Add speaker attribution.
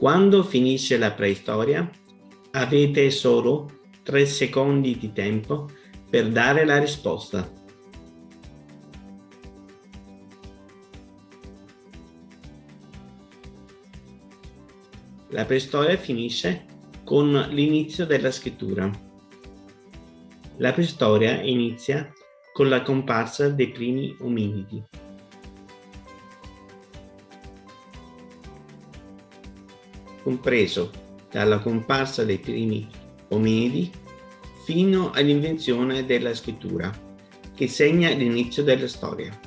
Speaker 1: Quando finisce la preistoria, avete solo 3 secondi di tempo per dare la risposta. La preistoria finisce con l'inizio della scrittura. La preistoria inizia con la comparsa dei primi ominidi. Compreso dalla comparsa dei primi ominidi fino all'invenzione della scrittura, che segna l'inizio della storia.